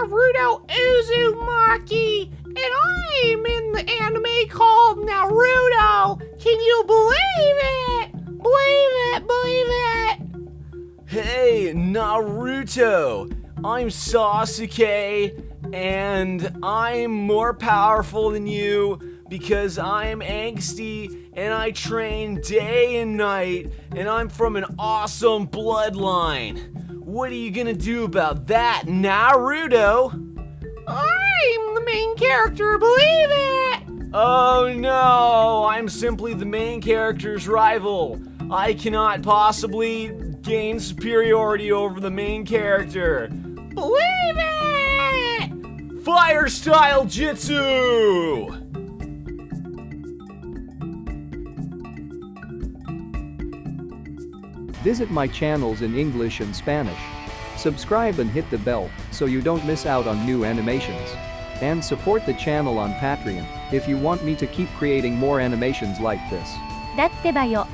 Naruto Uzumaki, and I'm in the anime called Naruto. Can you believe it? Believe it, believe it. Hey, Naruto! I'm Sasuke, and I'm more powerful than you because I'm angsty and I train day and night, and I'm from an awesome bloodline. What are you gonna do about that, Naruto? I'm the main character, believe it. Oh no, I'm simply the main character's rival. I cannot possibly gain superiority over the main character. Believe it. Fire style jutsu! Visit my channels in English and Spanish. Subscribe and hit the bell so you don't miss out on new animations. And support the channel on Patreon if you want me to keep creating more animations like this. だってばよ